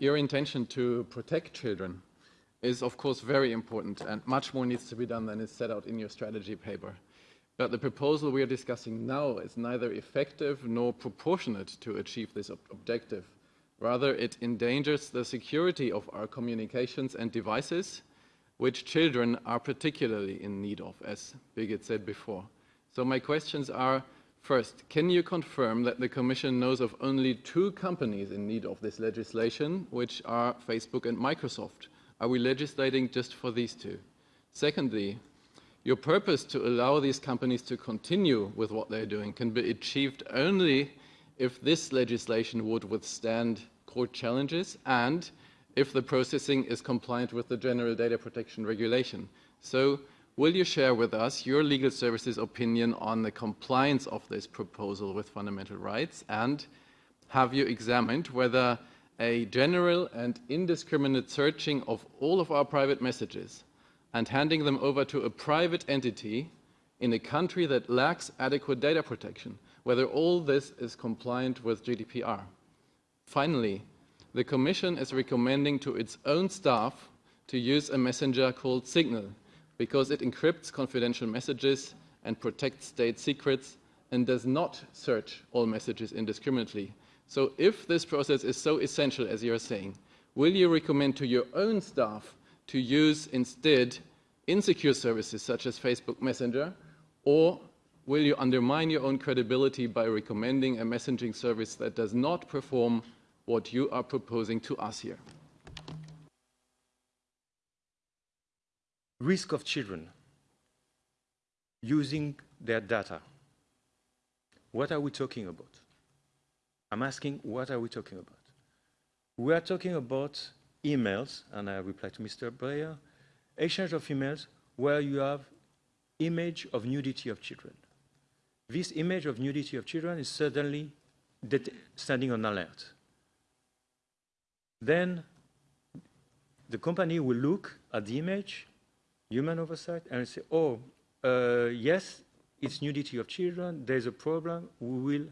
your intention to protect children is of course very important and much more needs to be done than is set out in your strategy paper. But the proposal we are discussing now is neither effective nor proportionate to achieve this ob objective. Rather, it endangers the security of our communications and devices, which children are particularly in need of, as Birgit said before. So my questions are, first, can you confirm that the Commission knows of only two companies in need of this legislation, which are Facebook and Microsoft? Are we legislating just for these two? Secondly, your purpose to allow these companies to continue with what they're doing can be achieved only if this legislation would withstand court challenges and if the processing is compliant with the General Data Protection Regulation. So will you share with us your legal services opinion on the compliance of this proposal with fundamental rights and have you examined whether a general and indiscriminate searching of all of our private messages and handing them over to a private entity in a country that lacks adequate data protection, whether all this is compliant with GDPR. Finally, the Commission is recommending to its own staff to use a messenger called Signal because it encrypts confidential messages and protects state secrets and does not search all messages indiscriminately. So if this process is so essential as you're saying, will you recommend to your own staff to use instead insecure services such as Facebook Messenger, or will you undermine your own credibility by recommending a messaging service that does not perform what you are proposing to us here? Risk of children using their data. What are we talking about? I'm asking, what are we talking about? We are talking about emails, and I reply to Mr. Breyer, exchange of emails where you have image of nudity of children. This image of nudity of children is suddenly standing on alert. Then the company will look at the image, human oversight, and say, oh, uh, yes, it's nudity of children, there's a problem, we will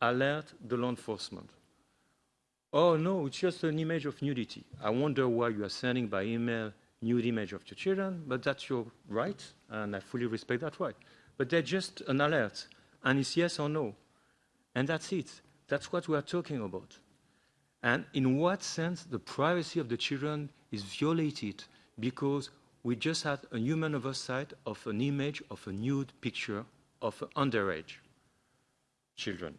alert the law enforcement. Oh, no, it's just an image of nudity. I wonder why you are sending by email nude image of your children, but that's your right, and I fully respect that right. But they're just an alert, and it's yes or no. And that's it. That's what we are talking about. And in what sense the privacy of the children is violated because we just had a human oversight of an image of a nude picture of underage children.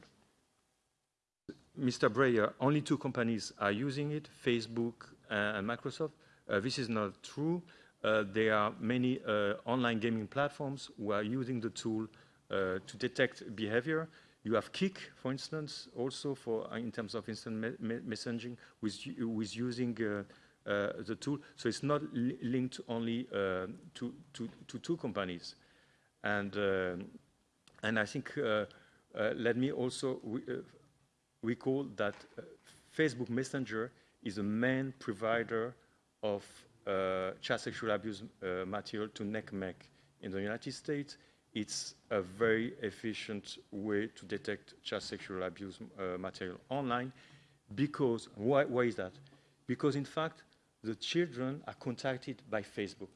Mr. Breyer, only two companies are using it, Facebook and Microsoft. Uh, this is not true. Uh, there are many uh, online gaming platforms who are using the tool uh, to detect behavior. You have Kik, for instance, also for uh, in terms of instant me me messaging, with, with using uh, Uh, the tool. So it's not li linked only uh, to, to, to, two companies. And, um, and I think, uh, let me also re recall that Facebook Messenger is the main provider of uh, child sexual abuse uh, material to NCMEC in the United States. It's a very efficient way to detect child sexual abuse uh, material online because, why, why is that? Because in fact, the children are contacted by Facebook.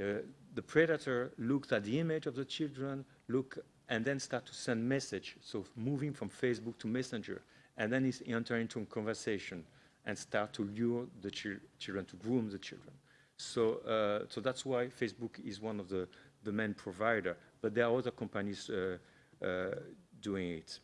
Uh, the predator looks at the image of the children, look, and then start to send message. So moving from Facebook to Messenger, and then he's entering into a conversation and start to lure the children, to groom the children. So, uh, so that's why Facebook is one of the, the main provider, but there are other companies uh, uh, doing it.